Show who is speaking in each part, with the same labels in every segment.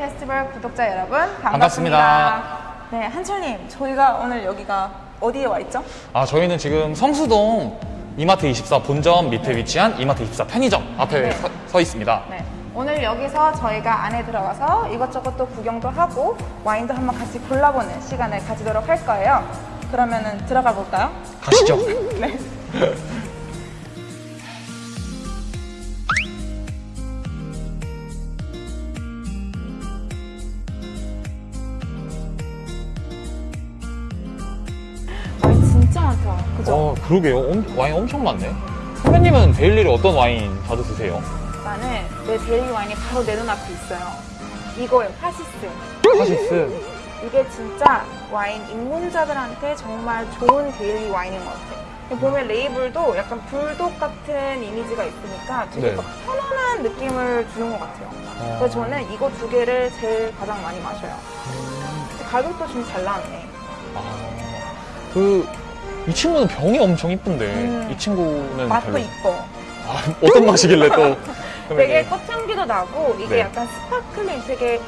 Speaker 1: 페스티벌 구독자 여러분 반갑습니다.
Speaker 2: 반갑습니다.
Speaker 1: 네, 한철님, 저희가 오늘 여기가 어디에 와 있죠?
Speaker 2: 아, 저희는 지금 성수동 이마트 24 본점 밑에 위치한 이마트 24 편의점 앞에
Speaker 1: 네.
Speaker 2: 서, 서 있습니다.
Speaker 1: 네. 오늘 여기서 저희가 안에 들어가서 이것저것 또 구경도 하고 와인도 한번 같이 골라보는 시간을 가지도록 할 거예요. 그러면은 들어가 볼까요?
Speaker 2: 가시죠.
Speaker 1: 네. 많다. 그죠?
Speaker 2: 어, 그러게요. 엄- 와인 엄청 많네. 선배님은 daily로 어떤 와인 자주 드세요?
Speaker 1: 나는 내 daily 와인이 바로 내 눈앞에 있어요. 이거예요, 파시스.
Speaker 2: 카시스.
Speaker 1: 이게 진짜 와인 입문자들한테 정말 좋은 daily 와인인 것 같아요. 보면 레이블도 약간 불독 같은 이미지가 있으니까 되게
Speaker 2: 네.
Speaker 1: 막 편안한 느낌을 주는 것 같아요.
Speaker 2: 어.
Speaker 1: 그래서 저는 이거 두 개를 제일 가장 많이 마셔요. 가격도 좀 잘 나왔네.
Speaker 2: 아, 그, 이 친구는 병이 엄청 이쁜데,
Speaker 1: 음.
Speaker 2: 이 친구는
Speaker 1: 맛도
Speaker 2: 별로-
Speaker 1: 이뻐.
Speaker 2: 아, 어떤 맛이길래 또.
Speaker 1: 되게. 꽃향기도 나고 이게
Speaker 2: 네.
Speaker 1: 약간 sparkling 되게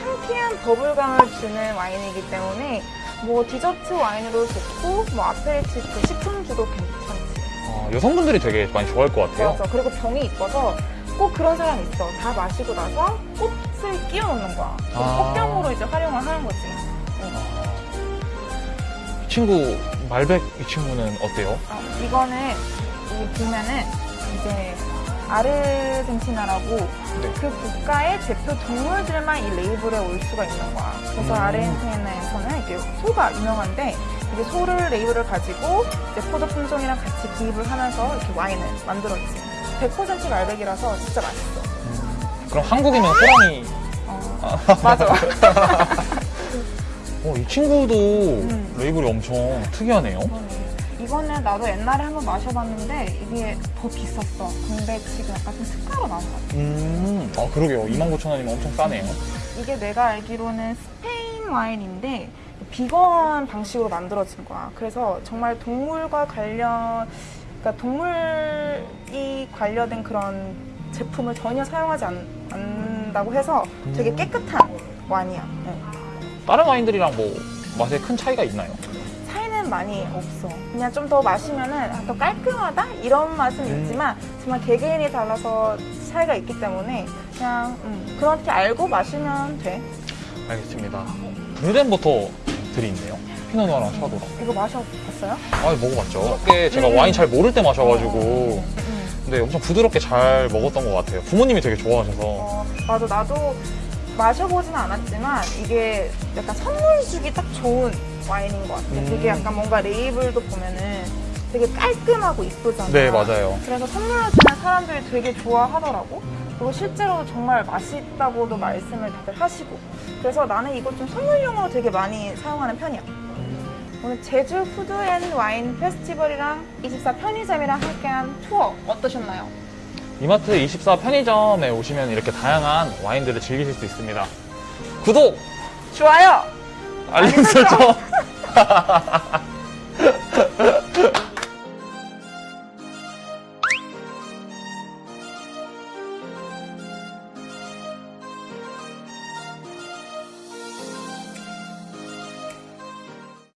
Speaker 1: 상쾌한 bubble감을 주는 와인이기 때문에 뭐 디저트 와인으로 좋고 뭐 aperitif 식전주도 괜찮지.
Speaker 2: 아, 여성분들이 되게 많이 좋아할 것 같아요.
Speaker 1: 맞아. 그리고 병이 이뻐서 꼭 그런 사람 있어. 다 마시고 나서 꽃을 끼워 넣는 거야.
Speaker 2: 아.
Speaker 1: 꽃병으로 이제 활용을 하는 거지.
Speaker 2: 친구, 말백 이 친구는 어때요?
Speaker 1: 어, 이거는 이 보면은 이제 아르헨티나라고
Speaker 2: 네.
Speaker 1: 그 국가의 대표 동물들만 이 레이블에 올 수가 있는 거야. 그래서
Speaker 2: 음.
Speaker 1: 아르헨티나에서는 이게 소가 유명한데 이게 소를 레이블을 가지고 이제 포도 품종이랑 같이 기입을 하면서 이렇게 와인을 만들었지. 100% 말백이라서 진짜 맛있어.
Speaker 2: 그럼 한국이면 호랑이.
Speaker 1: 어, 맞아.
Speaker 2: 어, 이 친구도
Speaker 1: 음.
Speaker 2: 레이블이 엄청 특이하네요.
Speaker 1: 이거는 나도 옛날에 한번 마셔봤는데 이게 더 비쌌어. 근데 지금 약간 좀 특가로 나온 것 같아.
Speaker 2: 음, 아, 그러게요. 29,000원이면 엄청 싸네요.
Speaker 1: 이게 내가 알기로는 스페인 와인인데 비건 방식으로 만들어진 거야. 그래서 정말 동물과 관련, 그러니까 동물이 관련된 그런 제품을 전혀 사용하지 않, 않는다고 해서 되게 깨끗한 와인이야. 네.
Speaker 2: 다른 와인들이랑 뭐 맛에 큰 차이가 있나요?
Speaker 1: 차이는 많이 없어. 그냥 좀 더 마시면 은 더 깔끔하다 이런 맛은
Speaker 2: 음.
Speaker 1: 있지만 정말 개개인이 달라서 차이가 있기 때문에 그냥 음, 그렇게 알고 마시면 돼.
Speaker 2: 알겠습니다. 브루덴버터 들이 있네요. 피노누아랑 샤도랑.
Speaker 1: 이거 마셔봤어요?
Speaker 2: 아, 먹어봤죠. 이게 제가
Speaker 1: 음.
Speaker 2: 와인 잘 모를 때 마셔가지고.
Speaker 1: 음.
Speaker 2: 근데 엄청 부드럽게 잘 먹었던 것 같아요. 부모님이 되게 좋아하셔서.
Speaker 1: 어, 맞아. 나도 마셔보지는 않았지만 이게 약간 선물 주기 딱 좋은 와인인 것 같아.
Speaker 2: 음.
Speaker 1: 되게 약간 뭔가 레이블도 보면은 되게 깔끔하고 이쁘잖아.
Speaker 2: 네, 맞아요.
Speaker 1: 그래서 선물로 주면 사람들이 되게 좋아하더라고. 그리고 실제로 정말 맛있다고도 말씀을 다들 하시고. 그래서 나는 이거 좀 선물용으로 되게 많이 사용하는 편이야. 오늘 제주 푸드 앤 와인 페스티벌이랑 24 편의점이랑 함께한 투어 어떠셨나요?
Speaker 2: 이마트 24 편의점에 오시면 이렇게 다양한 와인들을 즐기실 수 있습니다. 구독!
Speaker 1: 좋아요!
Speaker 2: 알림. 설정!